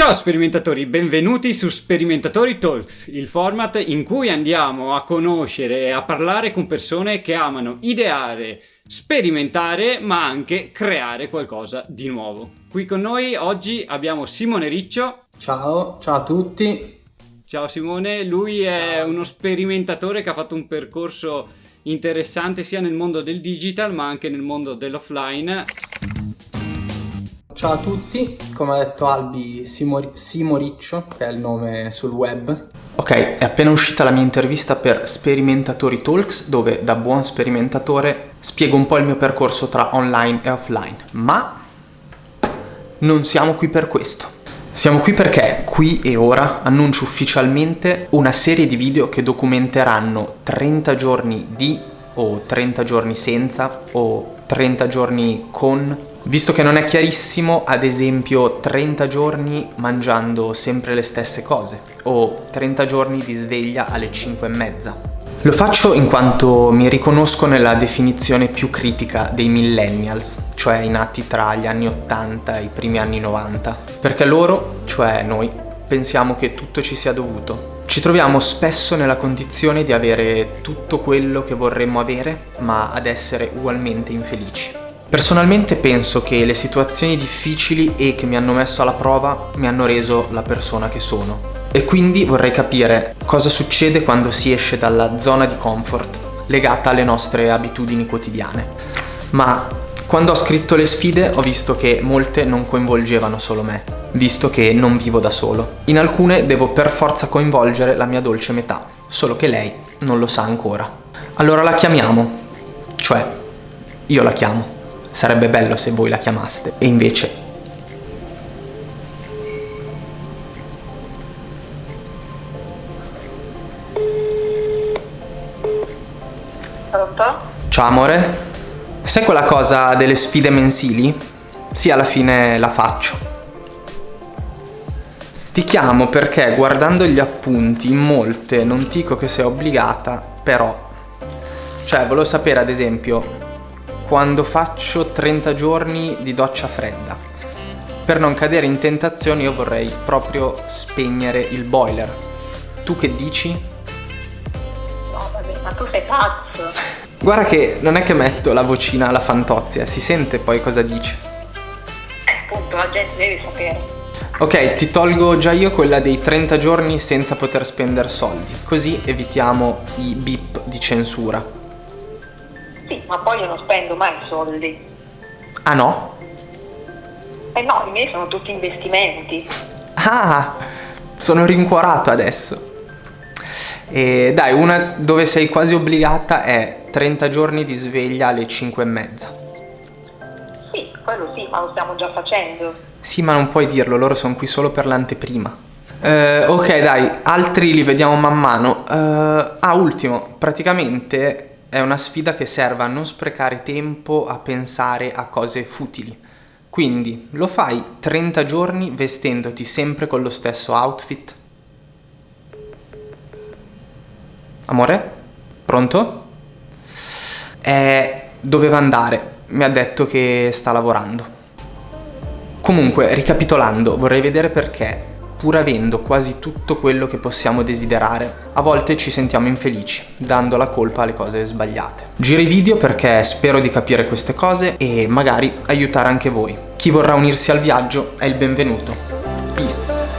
Ciao sperimentatori, benvenuti su Sperimentatori Talks, il format in cui andiamo a conoscere e a parlare con persone che amano ideare, sperimentare, ma anche creare qualcosa di nuovo. Qui con noi oggi abbiamo Simone Riccio. Ciao, ciao a tutti. Ciao Simone, lui è uno sperimentatore che ha fatto un percorso interessante sia nel mondo del digital ma anche nel mondo dell'offline. Ciao a tutti, come ha detto Albi Simo, Simoriccio, che è il nome sul web. Ok, è appena uscita la mia intervista per Sperimentatori Talks, dove da buon sperimentatore spiego un po' il mio percorso tra online e offline, ma non siamo qui per questo. Siamo qui perché, qui e ora, annuncio ufficialmente una serie di video che documenteranno 30 giorni di, o 30 giorni senza, o 30 giorni con Visto che non è chiarissimo, ad esempio 30 giorni mangiando sempre le stesse cose o 30 giorni di sveglia alle 5 e mezza. Lo faccio in quanto mi riconosco nella definizione più critica dei millennials, cioè i nati tra gli anni 80 e i primi anni 90, perché loro, cioè noi, pensiamo che tutto ci sia dovuto. Ci troviamo spesso nella condizione di avere tutto quello che vorremmo avere, ma ad essere ugualmente infelici. Personalmente penso che le situazioni difficili e che mi hanno messo alla prova mi hanno reso la persona che sono. E quindi vorrei capire cosa succede quando si esce dalla zona di comfort legata alle nostre abitudini quotidiane. Ma quando ho scritto le sfide ho visto che molte non coinvolgevano solo me, visto che non vivo da solo. In alcune devo per forza coinvolgere la mia dolce metà, solo che lei non lo sa ancora. Allora la chiamiamo, cioè io la chiamo. Sarebbe bello se voi la chiamaste. E invece... Pronto? Ciao amore? Sai quella cosa delle sfide mensili? Sì, alla fine la faccio. Ti chiamo perché guardando gli appunti in molte non dico che sei obbligata, però... Cioè, volevo sapere ad esempio quando faccio 30 giorni di doccia fredda. Per non cadere in tentazione io vorrei proprio spegnere il boiler. Tu che dici? No, vabbè, ma tu sei pazzo. Guarda che non è che metto la vocina alla fantozia, si sente poi cosa dice. Eh, appunto, la gente deve sapere. Ok, ti tolgo già io quella dei 30 giorni senza poter spendere soldi, così evitiamo i bip di censura. Sì, ma poi io non spendo mai soldi. Ah no? Eh no, i miei sono tutti investimenti. Ah, sono rincuorato adesso. E dai, una dove sei quasi obbligata è 30 giorni di sveglia alle 5 e mezza. Sì, quello sì, ma lo stiamo già facendo. Sì, ma non puoi dirlo, loro sono qui solo per l'anteprima. Eh, ok, dai, altri li vediamo man mano. Eh, ah, ultimo, praticamente è una sfida che serve a non sprecare tempo a pensare a cose futili. Quindi lo fai 30 giorni vestendoti sempre con lo stesso outfit? Amore? Pronto? Eh, doveva andare, mi ha detto che sta lavorando. Comunque, ricapitolando, vorrei vedere perché pur avendo quasi tutto quello che possiamo desiderare, a volte ci sentiamo infelici, dando la colpa alle cose sbagliate. Giro i video perché spero di capire queste cose e magari aiutare anche voi. Chi vorrà unirsi al viaggio è il benvenuto. Peace!